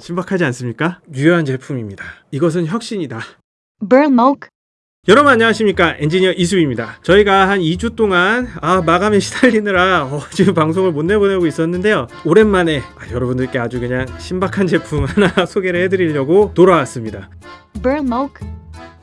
신박하지 않습니까? 유효한 제품입니다. 이것은 혁신이다. Burmok, 여러분 안녕하십니까? 엔지니어 이수입니다. 저희가 한 2주 동안 아 마감에 시달리느라 어, 지금 방송을 못 내보내고 있었는데요. 오랜만에 아, 여러분들께 아주 그냥 신박한 제품 하나 소개를 해드리려고 돌아왔습니다. Burmok,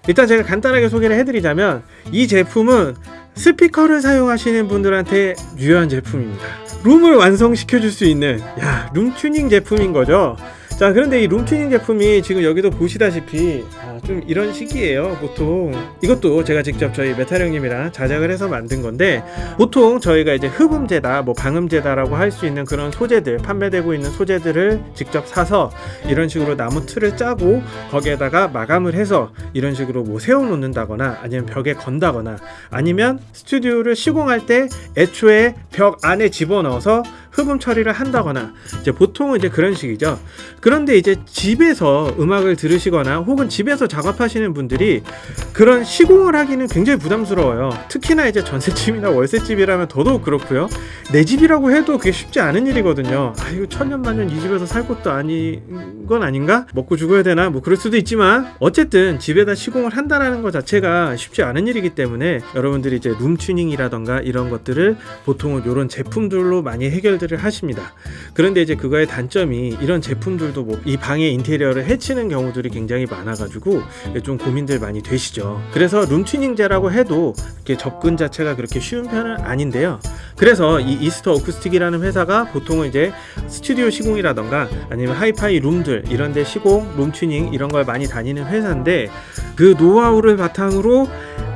일단 제가 간단하게 소개를 해드리자면 이 제품은 스피커를 사용하시는 분들한테 유효한 제품입니다. 룸을 완성시켜 줄 수 있는 야, 룸 튜닝 제품인 거죠 자 그런데 이 룸튜닝 제품이 지금 여기도 보시다시피 아, 좀 이런 식이에요 보통. 이것도 제가 직접 저희 메탈 형님이랑 자작을 해서 만든 건데 보통 저희가 이제 흡음재다 뭐 방음재다라고 할 수 있는 그런 소재들 판매되고 있는 소재들을 직접 사서 이런 식으로 나무 틀을 짜고 거기에다가 마감을 해서 이런 식으로 뭐 세워 놓는다거나 아니면 벽에 건다거나 아니면 스튜디오를 시공할 때 애초에 벽 안에 집어넣어서 흡음 처리를 한다거나 이제 보통은 이제 그런 식이죠. 그런데 이제 집에서 음악을 들으시거나 혹은 집에서 작업하시는 분들이 그런 시공을 하기는 굉장히 부담스러워요. 특히나 이제 전셋집이나 월세집이라면 더더욱 그렇고요. 내 집이라고 해도 그게 쉽지 않은 일이거든요. 아 이거 천년만년 이 집에서 살 것도 아닌 건 아닌가? 먹고 죽어야 되나? 뭐 그럴 수도 있지만 어쨌든 집에다 시공을 한다라는 것 자체가 쉽지 않은 일이기 때문에 여러분들이 이제 룸 튜닝이라던가 이런 것들을 보통은 이런 제품들로 많이 해결 것들을 하십니다. 그런데 이제 그거의 단점이 이런 제품들도 뭐 이 방의 인테리어를 해치는 경우들이 굉장히 많아 가지고 좀 고민들 많이 되시죠. 그래서 룸튜닝제라고 해도 이렇게 접근 자체가 그렇게 쉬운 편은 아닌데요. 그래서 이 이스터 어쿠스틱이라는 회사가 보통은 이제 스튜디오 시공이라던가 아니면 하이파이 룸들 이런데 시공, 룸튜닝 이런 걸 많이 다니는 회사인데 그 노하우를 바탕으로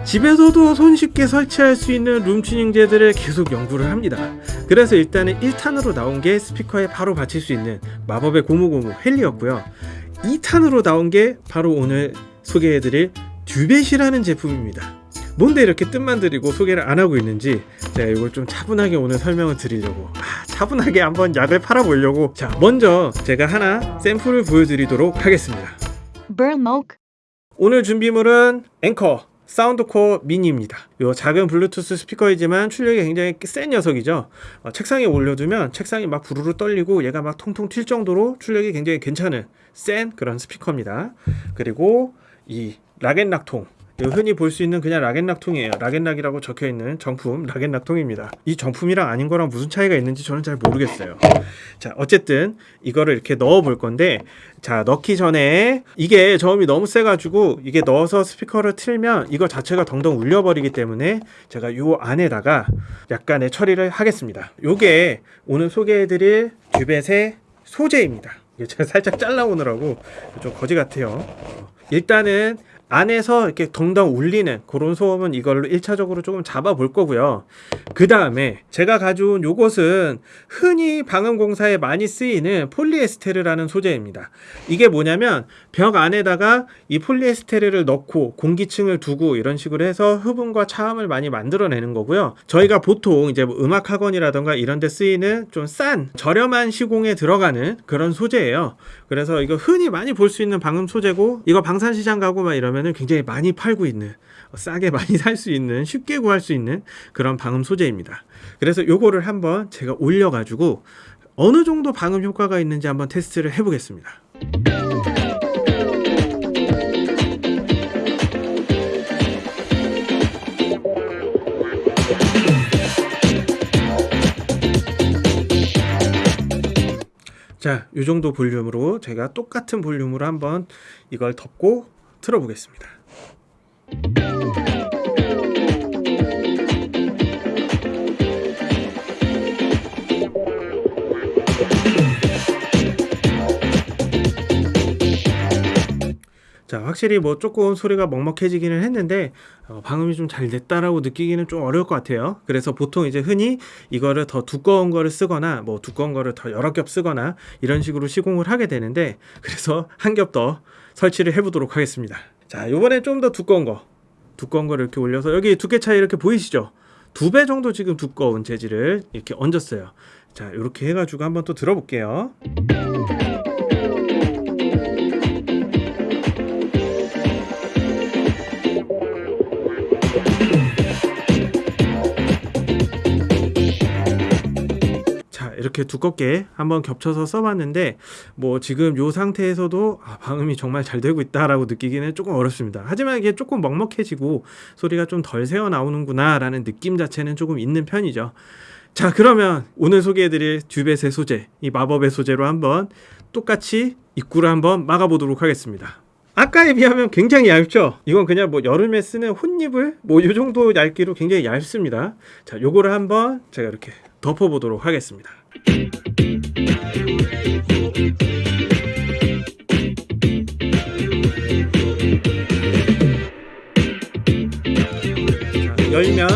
집에서도 손쉽게 설치할 수 있는 룸튜닝제들을 계속 연구를 합니다. 그래서 일단은 1탄으로 나온 게 스피커에 바로 받칠 수 있는 마법의 고무고무 헬리였고요. 2탄으로 나온 게 바로 오늘 소개해드릴 듀벳이라는 제품입니다. 뭔데 이렇게 뜻만 드리고 소개를 안 하고 있는지 제가 이걸 좀 차분하게 오늘 설명을 드리려고 아, 차분하게 한번 약을 팔아보려고 자 먼저 제가 하나 샘플을 보여드리도록 하겠습니다 오늘 준비물은 앵커 사운드코어 미니입니다. 이 작은 블루투스 스피커이지만 출력이 굉장히 센 녀석이죠. 어, 책상에 올려두면 책상이 막 부르르 떨리고 얘가 막 통통 튈 정도로 출력이 굉장히 괜찮은 센 그런 스피커입니다. 그리고 이 락앤락통 흔히 볼 수 있는 그냥 락앤락통이에요. 락앤락이라고 적혀 있는 정품 락앤락통입니다. 이 정품이랑 아닌 거랑 무슨 차이가 있는지 저는 잘 모르겠어요. 자, 어쨌든 이거를 이렇게 넣어 볼 건데 자, 넣기 전에 이게 저음이 너무 세 가지고 이게 넣어서 스피커를 틀면 이거 자체가 덩덩 울려 버리기 때문에 제가 요 안에다가 약간의 처리를 하겠습니다. 요게 오늘 소개해 드릴 듀벳의 소재입니다. 제가 살짝 잘라 오느라고 좀 거지 같아요. 일단은 안에서 이렇게 덩덩 울리는 그런 소음은 이걸로 1차적으로 조금 잡아 볼 거고요. 그 다음에 제가 가져온 요것은 흔히 방음공사에 많이 쓰이는 폴리에스테르라는 소재입니다. 이게 뭐냐면 벽 안에다가 이 폴리에스테르를 넣고 공기층을 두고 이런 식으로 해서 흡음과 차음을 많이 만들어내는 거고요. 저희가 보통 이제 뭐 음악학원이라던가 이런 데 쓰이는 좀 싼 저렴한 시공에 들어가는 그런 소재예요. 그래서 이거 흔히 많이 볼 수 있는 방음 소재고 이거 방산시장 가고 막 이러면 보면은 굉장히 많이 팔고 있는 싸게 많이 살 수 있는 쉽게 구할 수 있는 그런 방음 소재입니다. 그래서 요거를 한번 제가 올려 가지고 어느 정도 방음 효과가 있는지 한번 테스트를 해 보겠습니다. 자, 이 정도 볼륨으로 제가 똑같은 볼륨으로 한번 이걸 덮고 틀어보겠습니다. 자 확실히 뭐 조금 소리가 먹먹해지기는 했는데 어, 방음이 좀 잘 됐다라고 느끼기는 좀 어려울 것 같아요 그래서 보통 이제 흔히 이거를 더 두꺼운 거를 쓰거나 뭐 두꺼운 거를 더 여러 겹 쓰거나 이런 식으로 시공을 하게 되는데 그래서 한 겹 더 설치를 해 보도록 하겠습니다. 자 요번에 좀더 두꺼운 거. 두꺼운 거를 이렇게 올려서 여기 두께 차이 이렇게 보이시죠? 두 배 정도 지금 두꺼운 재질을 이렇게 얹었어요. 자 이렇게 해가지고 한번 또 들어볼게요 이렇게 두껍게 한번 겹쳐서 써봤는데 뭐 지금 요 상태에서도 아, 방음이 정말 잘 되고 있다라고 느끼기는 조금 어렵습니다. 하지만 이게 조금 먹먹해지고 소리가 좀 덜 새어 나오는구나 라는 느낌 자체는 조금 있는 편이죠. 자 그러면 오늘 소개해드릴 듀벳의 소재 이 마법의 소재로 한번 똑같이 입구를 한번 막아보도록 하겠습니다. 아까에 비하면 굉장히 얇죠. 이건 그냥 뭐 여름에 쓰는 혼잎을 뭐 이 정도 얇기로 굉장히 얇습니다. 자, 요거를 한번 제가 이렇게 덮어보도록 하겠습니다. 자, 열면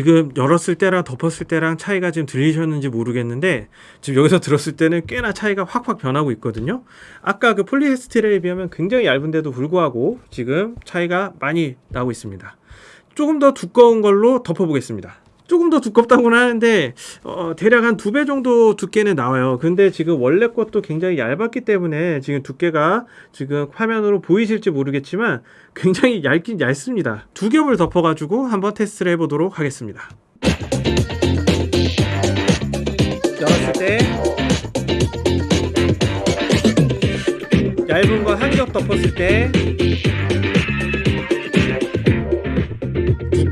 지금 열었을 때랑 덮었을 때랑 차이가 지금 들리셨는지 모르겠는데 지금 여기서 들었을 때는 꽤나 차이가 확확 변하고 있거든요. 아까 그 폴리에스테르에 비하면 굉장히 얇은데도 불구하고 지금 차이가 많이 나고 있습니다. 조금 더 두꺼운 걸로 덮어보겠습니다. 조금 더 두껍다고는 하는데 어, 대략 한 두 배 정도 두께는 나와요. 근데 지금 원래 것도 굉장히 얇았기 때문에 지금 두께가 지금 화면으로 보이실지 모르겠지만 굉장히 얇긴 얇습니다. 두 겹을 덮어 가지고 한번 테스트를 해보도록 하겠습니다. 열었을 때 얇은 거 한 겹 덮었을 때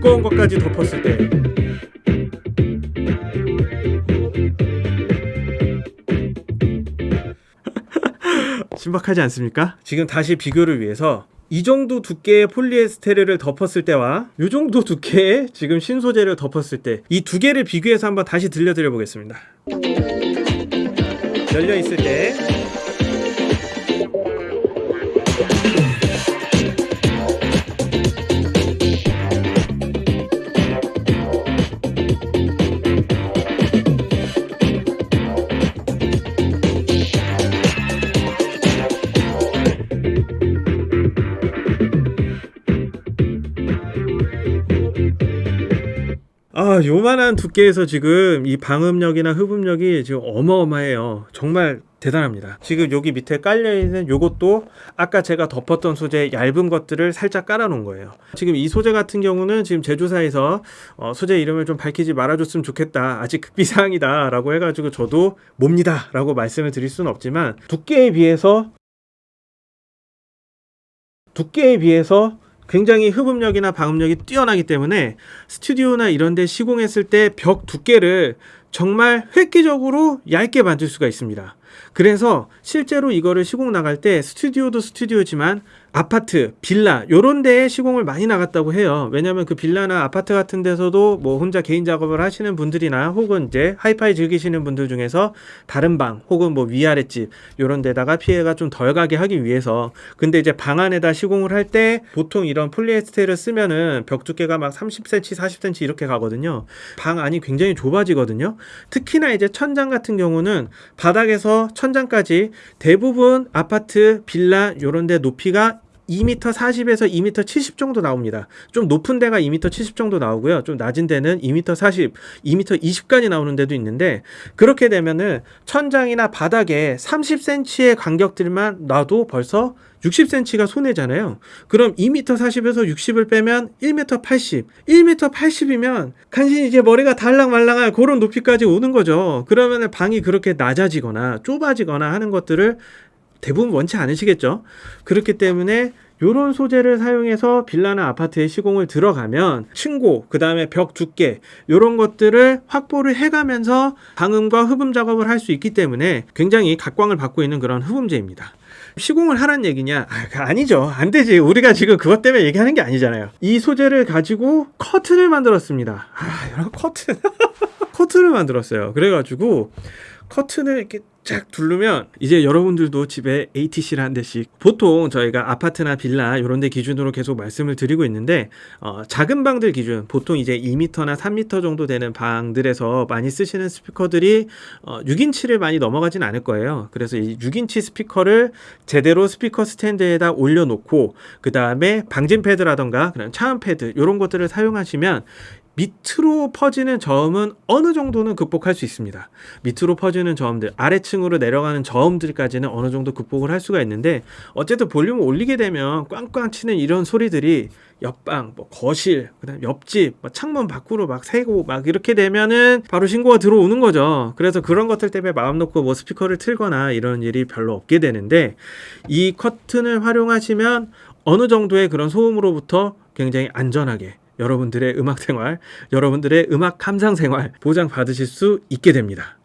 두꺼운 것까지 덮었을 때 신박하지 않습니까? 지금 다시 비교를 위해서 이 정도 두께의 폴리에스테르를 덮었을 때와 이 정도 두께의 지금 신소재를 덮었을 때 이 두 개를 비교해서 한번 다시 들려드려 보겠습니다. 열려 있을 때 아, 요만한 두께에서 지금 이 방음력이나 흡음력이 지금 어마어마해요. 정말 대단합니다. 지금 여기 밑에 깔려있는 요것도 아까 제가 덮었던 소재 얇은 것들을 살짝 깔아놓은 거예요. 지금 이 소재 같은 경우는 지금 제조사에서 어, 소재 이름을 좀 밝히지 말아줬으면 좋겠다. 아직 극비사항이다. 라고 해가지고 저도 뭡니다. 라고 말씀을 드릴 수는 없지만 두께에 비해서 두께에 비해서 굉장히 흡음력이나 방음력이 뛰어나기 때문에 스튜디오나 이런 데 시공했을 때 벽 두께를 정말 획기적으로 얇게 만들 수가 있습니다. 그래서 실제로 이거를 시공 나갈 때 스튜디오도 스튜디오지만 아파트, 빌라 요런 데에 시공을 많이 나갔다고 해요. 왜냐면 그 빌라나 아파트 같은 데서도 뭐 혼자 개인 작업을 하시는 분들이나 혹은 이제 하이파이 즐기시는 분들 중에서 다른 방 혹은 뭐 위아래 집 요런 데다가 피해가 좀 덜 가게 하기 위해서 근데 이제 방 안에다 시공을 할 때 보통 이런 폴리에스테를 쓰면은 벽 두께가 막 30cm, 40cm 이렇게 가거든요. 방 안이 굉장히 좁아지거든요. 특히나 이제 천장 같은 경우는 바닥에서 천장까지 대부분 아파트, 빌라 요런 데 높이가 2m 40에서 2m 70 정도 나옵니다. 좀 높은 데가 2m 70 정도 나오고요. 좀 낮은 데는 2m 40, 2m 20까지 나오는 데도 있는데 그렇게 되면은 천장이나 바닥에 30cm의 간격들만 놔도 벌써 60cm가 손해잖아요. 그럼 2m 40에서 60을 빼면 1m 80. 1m 80이면 간신히 이제 머리가 달랑말랑할 그런 높이까지 오는 거죠. 그러면 방이 그렇게 낮아지거나 좁아지거나 하는 것들을 대부분 원치 않으시겠죠. 그렇기 때문에 요런 소재를 사용해서 빌라나 아파트에 시공을 들어가면 층고, 그 다음에 벽 두께, 요런 것들을 확보를 해가면서 방음과 흡음 작업을 할 수 있기 때문에 굉장히 각광을 받고 있는 그런 흡음재입니다. 시공을 하란 얘기냐? 아, 아니죠. 안 되지. 우리가 지금 그것 때문에 얘기하는 게 아니잖아요. 이 소재를 가지고 커튼을 만들었습니다. 아, 여러분, 커튼. 커튼을 만들었어요. 그래가지고 커튼을 이렇게 쫙 두르면 이제 여러분들도 집에 ATC를 한 대씩 보통 저희가 아파트나 빌라 이런 데 기준으로 계속 말씀을 드리고 있는데 어, 작은 방들 기준 보통 이제 2m나 3m 정도 되는 방들에서 많이 쓰시는 스피커들이 어, 6인치를 많이 넘어가진 않을 거예요. 그래서 이 6인치 스피커를 제대로 스피커 스탠드에다 올려놓고 그 다음에 방진 패드라던가 그냥 차음 패드 이런 것들을 사용하시면 밑으로 퍼지는 저음은 어느 정도는 극복할 수 있습니다. 밑으로 퍼지는 저음들, 아래층으로 내려가는 저음들까지는 어느 정도 극복을 할 수가 있는데 어쨌든 볼륨을 올리게 되면 꽝꽝 치는 이런 소리들이 옆방, 뭐 거실, 그다음 옆집, 뭐 창문 밖으로 막 새고 막 이렇게 되면은 바로 신고가 들어오는 거죠. 그래서 그런 것들 때문에 마음 놓고 뭐 스피커를 틀거나 이런 일이 별로 없게 되는데 이 커튼을 활용하시면 어느 정도의 그런 소음으로부터 굉장히 안전하게 여러분들의 음악 생활, 여러분들의 음악 감상 생활 보장 받으실 수 있게 됩니다.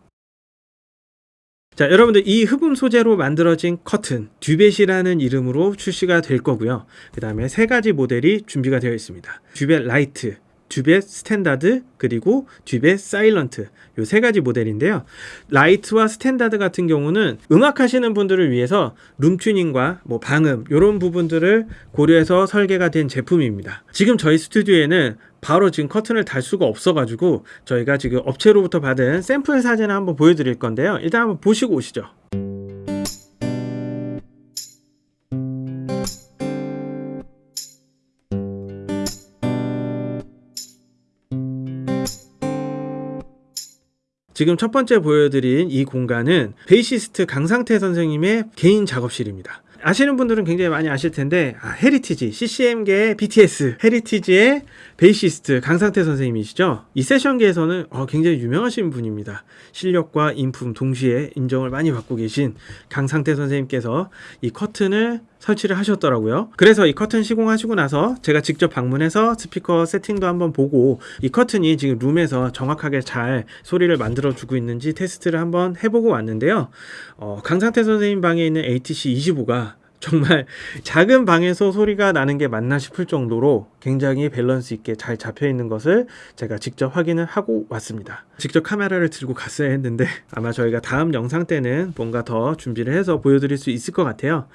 자, 여러분들 이 흡음 소재로 만들어진 커튼 듀벳이라는 이름으로 출시가 될 거고요. 그 다음에 세 가지 모델이 준비가 되어 있습니다. 듀벳 라이트, 듀벳 스탠다드, 그리고 듀벳 사일런트 요 세 가지 모델인데요. 라이트와 스탠다드 같은 경우는 음악 하시는 분들을 위해서 룸 튜닝과 뭐 방음 요런 부분들을 고려해서 설계가 된 제품입니다. 지금 저희 스튜디오에는 바로 지금 커튼을 달 수가 없어 가지고 저희가 지금 업체로부터 받은 샘플 사진을 한번 보여드릴 건데요. 일단 한번 보시고 오시죠. 지금 첫 번째 보여드린 이 공간은 베이시스트 강상태 선생님의 개인 작업실입니다. 아시는 분들은 굉장히 많이 아실 텐데 아, 헤리티지 CCM계의 BTS 헤리티지의 베이시스트 강상태 선생님이시죠. 이 세션계에서는 어, 굉장히 유명하신 분입니다. 실력과 인품 동시에 인정을 많이 받고 계신 강상태 선생님께서 이 커튼을 설치를 하셨더라고요. 그래서 이 커튼 시공하시고 나서 제가 직접 방문해서 스피커 세팅도 한번 보고 이 커튼이 지금 룸에서 정확하게 잘 소리를 만들어 주고 있는지 테스트를 한번 해보고 왔는데요. 어, 강상태 선생님 방에 있는 ATC 25가 정말 작은 방에서 소리가 나는 게 맞나 싶을 정도로 굉장히 밸런스 있게 잘 잡혀 있는 것을 제가 직접 확인을 하고 왔습니다. 직접 카메라를 들고 갔어야 했는데 아마 저희가 다음 영상 때는 뭔가 더 준비를 해서 보여드릴 수 있을 것 같아요.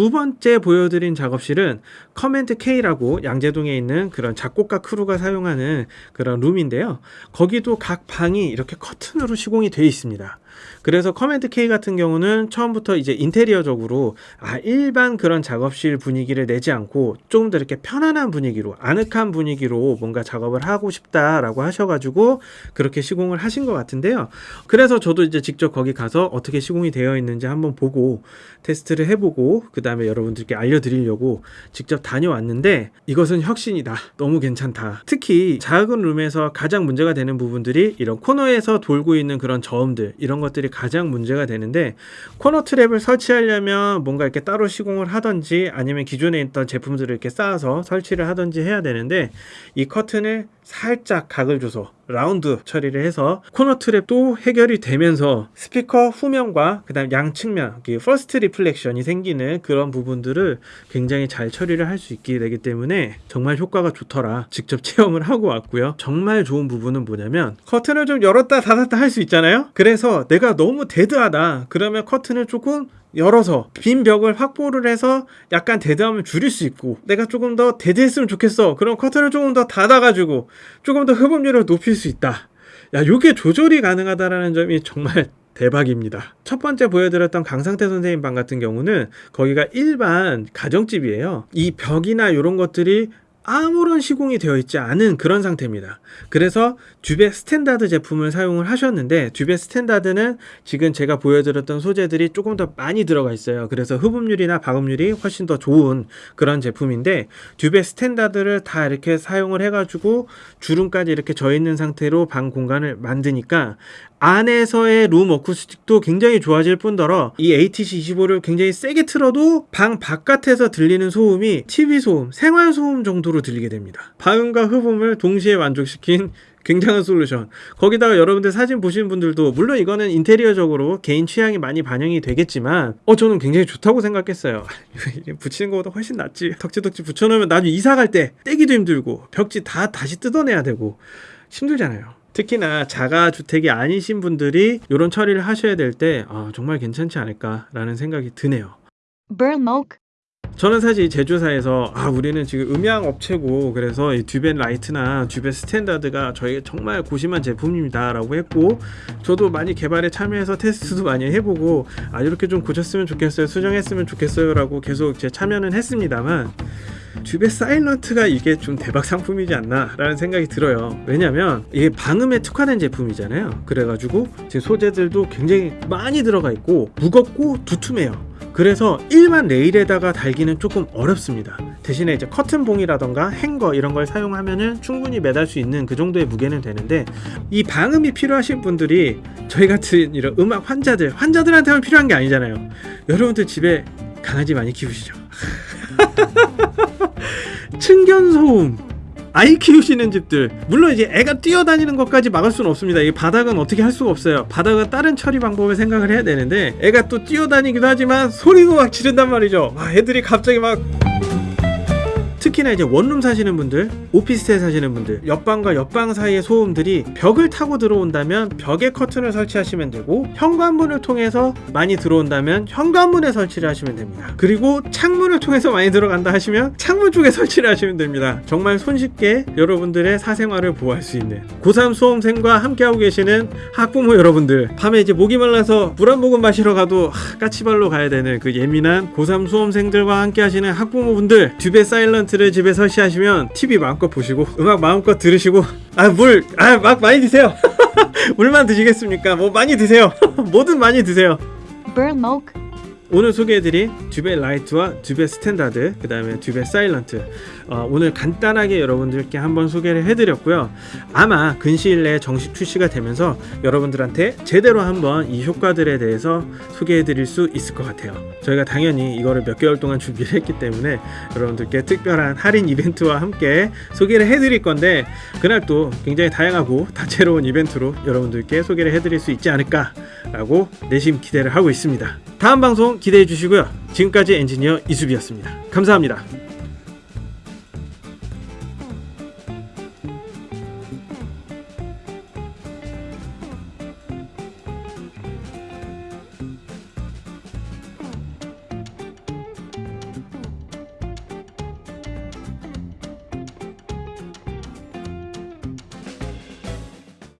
두 번째 보여드린 작업실은 커맨드 K라고 양재동에 있는 그런 작곡가 크루가 사용하는 그런 룸인데요. 거기도 각 방이 이렇게 커튼으로 시공이 되어 있습니다. 그래서 커맨드 K 같은 경우는 처음부터 이제 인테리어적으로 아 일반 그런 작업실 분위기를 내지 않고 조금 더 이렇게 편안한 분위기로 아늑한 분위기로 뭔가 작업을 하고 싶다라고 하셔가지고 그렇게 시공을 하신 것 같은데요. 그래서 저도 이제 직접 거기 가서 어떻게 시공이 되어 있는지 한번 보고 테스트를 해보고 그 다음에 여러분들께 알려드리려고 직접 다녀왔는데 이것은 혁신이다. 너무 괜찮다. 특히 작은 룸에서 가장 문제가 되는 부분들이 이런 코너에서 돌고 있는 그런 저음들 이런 것들이 가장 문제가 되는데 코너 트랩을 설치하려면 뭔가 이렇게 따로 시공을 하든지 아니면 기존에 있던 제품들을 이렇게 쌓아서 설치를 하든지 해야 되는데 이 커튼을 살짝 각을 줘서 라운드 처리를 해서 코너 트랩도 해결이 되면서 스피커 후면과 그 다음 양측면 그 first reflection이 생기는 그런 부분들을 굉장히 잘 처리를 할 수 있게 되기 때문에 정말 효과가 좋더라. 직접 체험을 하고 왔고요. 정말 좋은 부분은 뭐냐면 커튼을 좀 열었다 닫았다 할 수 있잖아요? 그래서 내가 너무 dead하다. 그러면 커튼을 조금 열어서 빈 벽을 확보를 해서 약간 dead함을 줄일 수 있고 내가 조금 더 dead했으면 좋겠어 그럼 커튼을 조금 더 닫아가지고 조금 더 흡음률을 높일 수 있다 야 요게 조절이 가능하다라는 점이 정말 대박입니다. 첫 번째 보여드렸던 강상태 선생님 방 같은 경우는 거기가 일반 가정집이에요. 이 벽이나 이런 것들이 아무런 시공이 되어 있지 않은 그런 상태입니다. 그래서 듀베 스탠다드 제품을 사용을 하셨는데 듀베 스탠다드는 지금 제가 보여드렸던 소재들이 조금 더 많이 들어가 있어요. 그래서 흡음률이나 박음률이 훨씬 더 좋은 그런 제품인데 듀베 스탠다드를 다 이렇게 사용을 해 가지고 주름까지 이렇게 져 있는 상태로 방 공간을 만드니까 안에서의 room acoustic도 굉장히 좋아질 뿐더러 이 ATC25를 굉장히 세게 틀어도 방 바깥에서 들리는 소음이 TV 소음, 생활 소음 정도로 들리게 됩니다. 방음과 흡음을 동시에 만족시킨 굉장한 솔루션. 거기다가 여러분들 사진 보시는 분들도 물론 이거는 인테리어적으로 개인 취향이 많이 반영이 되겠지만 어 저는 굉장히 좋다고 생각했어요. 붙이는 것보다 훨씬 낫지. 덕지덕지 붙여놓으면 나중에 이사 갈 때 떼기도 힘들고 벽지 다 다시 뜯어내야 되고 힘들잖아요. 특히나 자가 주택이 아니신 분들이 이런 처리를 하셔야 될 때 아, 정말 괜찮지 않을까라는 생각이 드네요. 저는 사실 이 제조사에서 아 우리는 지금 음향 업체고 그래서 이 듀베 라이트나 듀베 스탠다드가 저에게 정말 고심한 제품입니다 라고 했고 저도 많이 개발에 참여해서 테스트도 많이 해보고 아 이렇게 좀 고쳤으면 좋겠어요 수정했으면 좋겠어요 라고 계속 제 참여는 했습니다만 듀베 사일런트가 이게 좀 대박 상품이지 않나 라는 생각이 들어요. 왜냐면 이게 방음에 특화된 제품이잖아요. 그래가지고 지금 소재들도 굉장히 많이 들어가 있고 무겁고 두툼해요. 그래서 일반 레일에다가 달기는 조금 어렵습니다. 대신에 이제 커튼봉이라던가 행거 이런 걸 사용하면은 충분히 매달 수 있는 그 정도의 무게는 되는데 이 방음이 필요하신 분들이 저희 같은 이런 음악 환자들 환자들한테만 필요한 게 아니잖아요. 여러분들 집에 강아지 많이 키우시죠? 층견 소음. 아이 키우시는 집들. 물론 이제 애가 뛰어다니는 것까지 막을 수는 없습니다. 이 바닥은 어떻게 할 수가 없어요. 바닥은 다른 처리 방법을 생각을 해야 되는데 애가 또 뛰어다니기도 하지만 소리도 막 지른단 말이죠. 와 애들이 갑자기 막 특히나 이제 원룸 사시는 분들, 오피스텔 사시는 분들, 옆방과 옆방 사이의 소음들이 벽을 타고 들어온다면 벽에 커튼을 설치하시면 되고 현관문을 통해서 많이 들어온다면 현관문에 설치를 하시면 됩니다. 그리고 창문을 통해서 많이 들어간다 하시면 창문 쪽에 설치를 하시면 됩니다. 정말 손쉽게 여러분들의 사생활을 보호할 수 있는 고3 수험생과 함께하고 계시는 학부모 여러분들 밤에 이제 목이 말라서 물 한 모금 마시러 가도 하, 까치발로 가야 되는 그 예민한 고3 수험생들과 함께 하시는 학부모분들 듀베 사일런트 를 집에 설치하시면 TV 마음껏 보시고 음악 마음껏 들으시고 아물아막 많이 드세요. 물만 드시겠습니까? 뭐 많이 드세요. 뭐든 많이 드세요. 오늘 소개해드린 듀베 라이트와 듀베 스탠다드 그 다음에 듀베 사일런트. 어, 오늘 간단하게 여러분들께 한번 소개를 해드렸고요. 아마 근시일 내에 정식 출시가 되면서 여러분들한테 제대로 한번 이 효과들에 대해서 소개해드릴 수 있을 것 같아요. 저희가 당연히 이거를 몇 개월 동안 준비를 했기 때문에 여러분들께 특별한 할인 이벤트와 함께 소개를 해드릴 건데 그날 또 굉장히 다양하고 다채로운 이벤트로 여러분들께 소개를 해드릴 수 있지 않을까 라고 내심 기대를 하고 있습니다 다음 방송 기대해 주시고요. 지금까지 엔지니어 이수비였습니다. 감사합니다